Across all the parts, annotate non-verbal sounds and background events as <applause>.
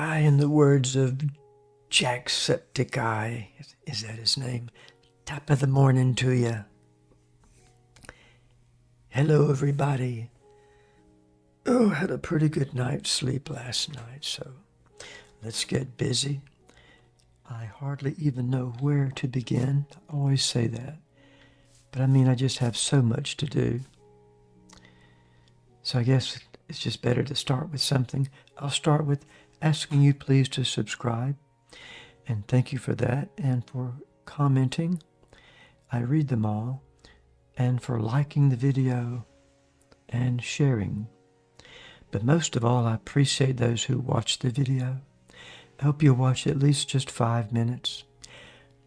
I, in the words of Jacksepticeye, is that his name? Top of the morning to you. Hello, everybody. Oh, had a pretty good night's sleep last night, so let's get busy. I hardly even know where to begin. I always say that. But I mean, I just have so much to do. So I guess it's just better to start with something. I'll start with asking you please to subscribe. And thank you for that and for commenting. I read them all. And for liking the video and sharing. But most of all, I appreciate those who watch the video. I hope you'll watch at least just five minutes.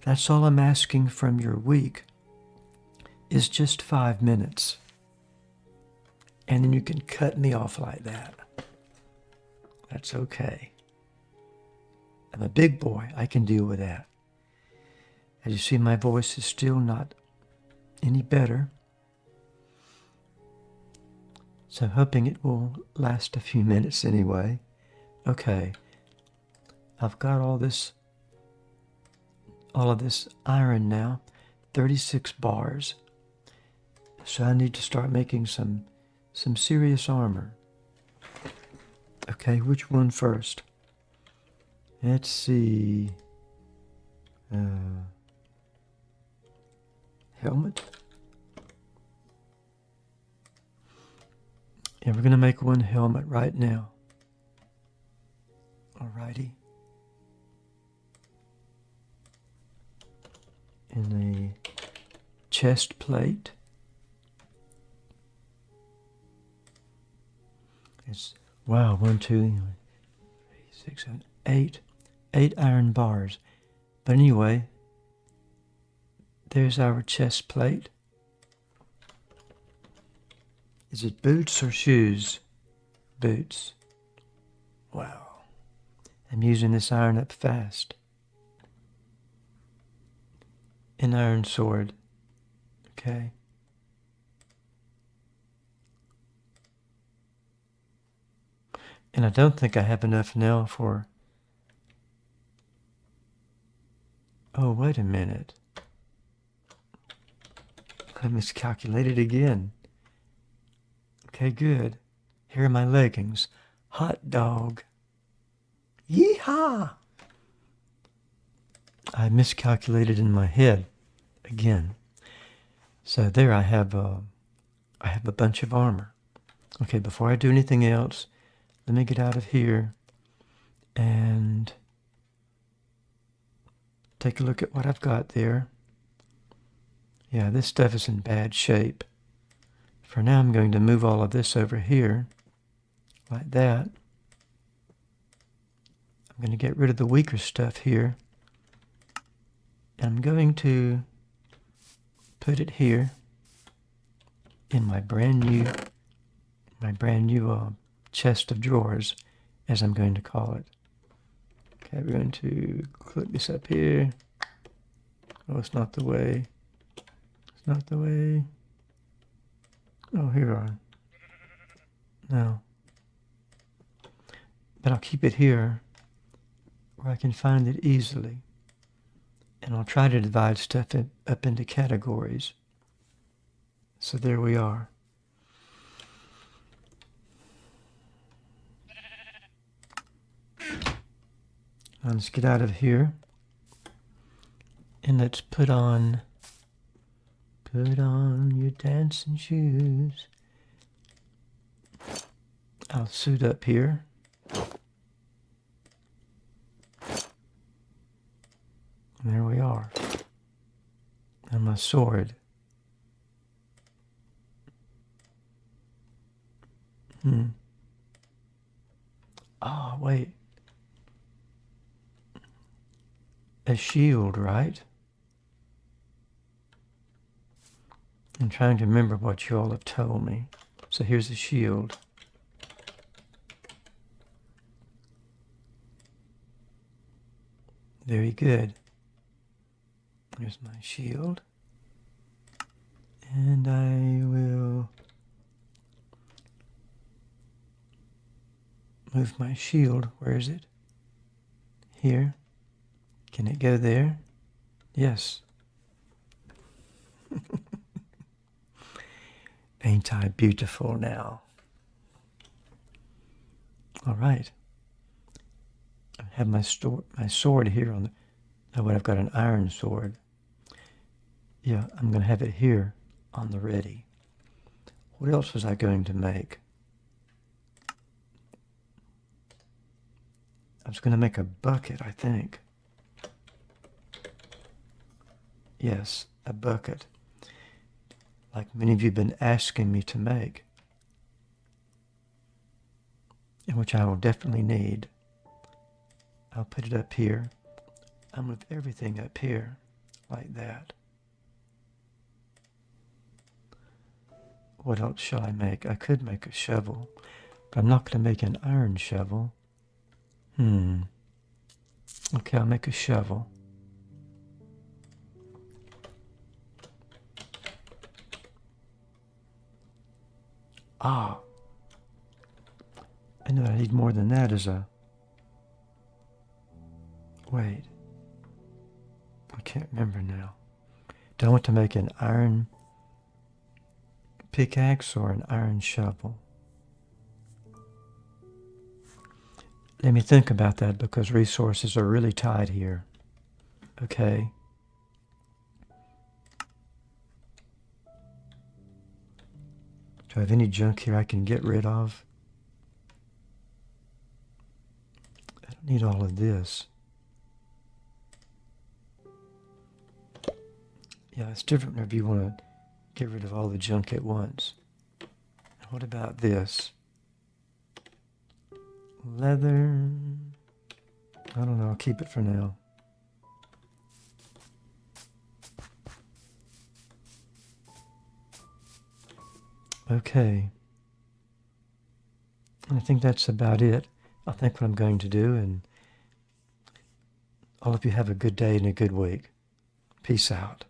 That's all I'm asking from your week is just five minutes. And then you can cut me off like that. That's okay. I'm a big boy. I can deal with that. As you see, my voice is still not any better. So I'm hoping it will last a few <laughs> minutes anyway. Okay. I've got all this all of this iron now, 36 bars. So I need to start making some some serious armor. Okay, which one first? Let's see. Uh, helmet. Yeah, we're going to make one helmet right now. Alrighty. And a chest plate. Wow, one, two, three, six, seven, eight, eight iron bars. But anyway, there's our chest plate. Is it boots or shoes? Boots. Wow. I'm using this iron up fast. An iron sword. Okay. And I don't think I have enough now for... Oh, wait a minute. I miscalculated again. Okay, good. Here are my leggings. Hot dog. Yeehaw! I miscalculated in my head again. So there I have a, uh, I have a bunch of armor. Okay, before I do anything else, let me get out of here and take a look at what I've got there. Yeah, this stuff is in bad shape. For now, I'm going to move all of this over here, like that. I'm going to get rid of the weaker stuff here. And I'm going to put it here in my brand new, my brand new uh, chest of drawers, as I'm going to call it. Okay, we're going to clip this up here. Oh, it's not the way. It's not the way. Oh, here we are. No. But I'll keep it here where I can find it easily. And I'll try to divide stuff up into categories. So there we are. Let's get out of here. And let's put on, put on your dancing shoes. I'll suit up here. And there we are. And my sword. Hmm. Oh, wait. A shield, right? I'm trying to remember what you all have told me. So here's a shield. Very good. Here's my shield. And I will move my shield. Where is it? Here. Can it go there? Yes. <laughs> Ain't I beautiful now? All right. I have my, my sword here on the... Oh, but I've got an iron sword. Yeah, I'm going to have it here on the ready. What else was I going to make? I was going to make a bucket, I think. Yes, a bucket. Like many of you have been asking me to make. And which I will definitely need. I'll put it up here. I'll move everything up here like that. What else shall I make? I could make a shovel, but I'm not going to make an iron shovel. Hmm. Okay, I'll make a shovel. Ah. I know I need more than that as a... Wait. I can't remember now. Do I want to make an iron pickaxe or an iron shovel? Let me think about that because resources are really tight here. Okay. Do I have any junk here I can get rid of? I don't need all of this. Yeah, it's different if you want to get rid of all the junk at once. What about this? Leather. I don't know. I'll keep it for now. Okay. I think that's about it. I think what I'm going to do, and all of you have a good day and a good week. Peace out.